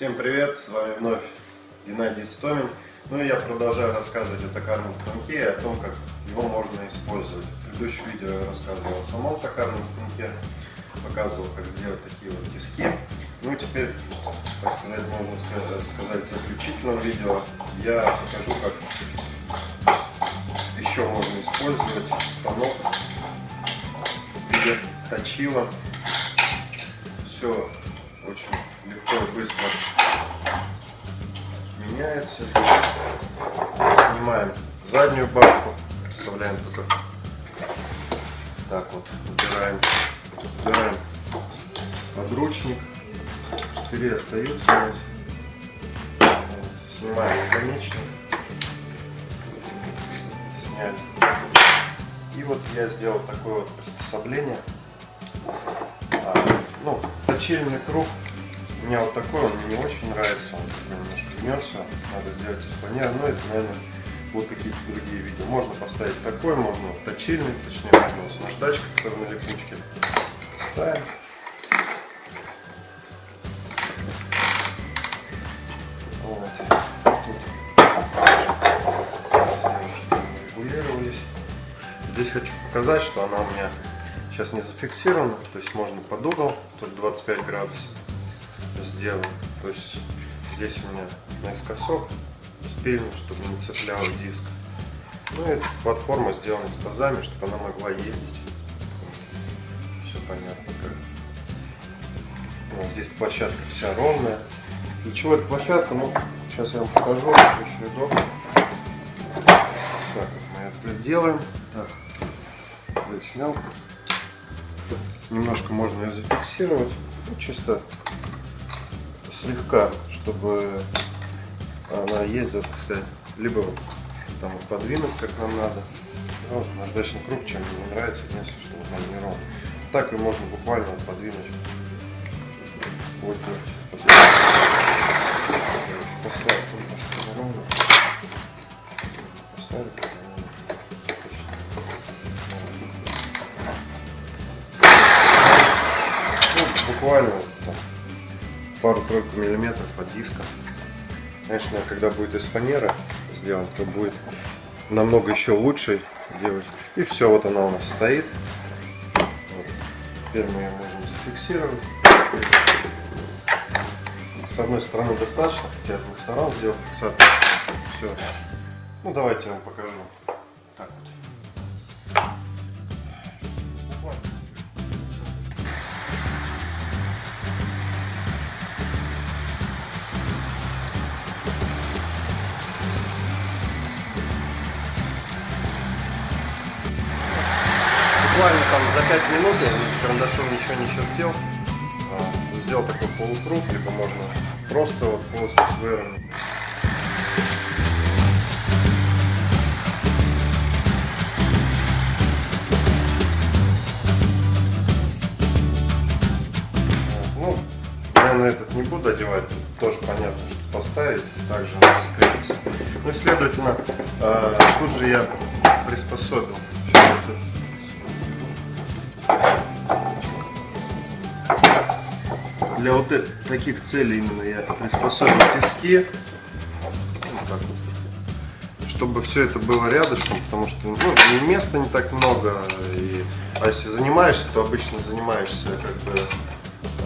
Всем привет, с вами вновь Геннадий Стомин. Ну и я продолжаю рассказывать о токарном станке и о том, как его можно использовать. В предыдущем видео я рассказывал о самом токарном станке, показывал, как сделать такие вот тиски. Ну и теперь, так сказать, можно сказать, в заключительном видео я покажу, как еще можно использовать станок в виде точила. Все очень легко и быстро меняется. Снимаем заднюю балку, вставляем только так вот, убираем, убираем подручник, штыри остаются у нас. Снимаем наконечник, сняли. И вот я сделал такое вот приспособление. А, ну, точильный круг у меня вот такой, он мне не очень нравится, он немножко гнется, надо сделать из фанеры, но это, наверное, будут какие-то другие видео. Можно поставить такой, можно точильный, точнее, можно с наждачкой, которая на липучке. Ставим. Вот. Здесь хочу показать, что она у меня сейчас не зафиксирована, то есть можно под угол, тут 25 градусов сделан. То есть здесь у меня наискосок спильник, чтобы не цеплял диск. Ну и платформа сделана с пазами, чтобы она могла ездить. Все понятно как. Вот здесь площадка вся ровная. Для чего эта площадка? Ну, сейчас я вам покажу, очень удобно. Так, мы это делаем. Так, здесь снял. Немножко можно ее зафиксировать. Ну, чисто слегка, чтобы она ездила, так сказать, либо там подвинуть, как нам надо. Вот наждачный круг, чем мне нравится, если что, он не ровно. Так и можно буквально подвинуть. Вот, вот. Буквально пару-тройку миллиметров от диска. Конечно, когда будет из фанеры сделан, то будет намного еще лучше делать. И все, вот она у нас стоит. Вот. Теперь мы ее можем зафиксировать. С одной стороны достаточно, хотя с двух сторон сделал фиксатор. Все. Ну давайте я вам покажу. Буквально там за 5 минут я карандашом ничего не чертил. А, сделал такой полукруг, либо можно просто вот плоскость выровнять. Ну, я на этот не буду одевать, тоже понятно, что поставить, также скрепится. Ну и следовательно, а, тут же я приспособил для вот это, таких целей именно я приспособил тиски. Вот так вот. Чтобы все это было рядышком, потому что ну, места не так много. И, а если занимаешься, то обычно занимаешься как бы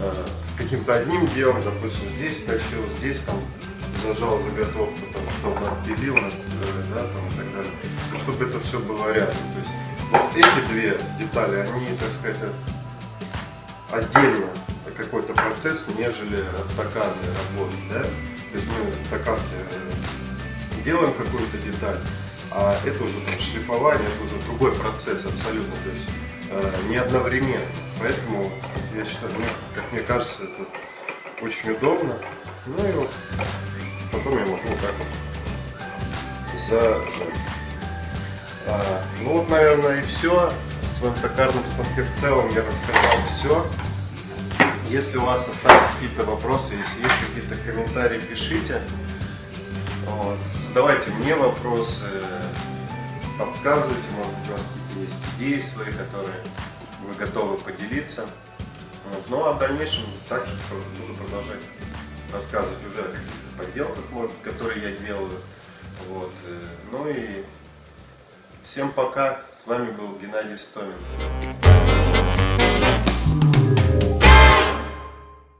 э, каким-то одним делом, допустим, здесь точил, здесь там зажал заготовку, там, чтобы отпилил, э, да, там, и так далее. Чтобы это все было рядом. То есть вот эти две детали, они, так сказать, отдельно какой-то процесс, нежели токарной работы. Да? То есть мы в э, делаем какую-то деталь, а это уже там, шлифование, это уже другой процесс абсолютно, то есть э, не одновременно. Поэтому я считаю, ну, как мне кажется, это очень удобно. Ну и вот потом я могу вот так вот зажать. А, ну вот, наверное, и все. В своем токарном станке в целом я рассказал все. Если у вас остались какие-то вопросы, если есть какие-то комментарии, пишите. Вот. Задавайте мне вопросы, подсказывайте, может быть, у вас какие-то есть идеи свои, которые вы готовы поделиться. Вот. Ну а в дальнейшем также буду продолжать рассказывать уже о каких-то подделках, может, которые я делаю. Вот. Ну и всем пока. С вами был Геннадий Стомин.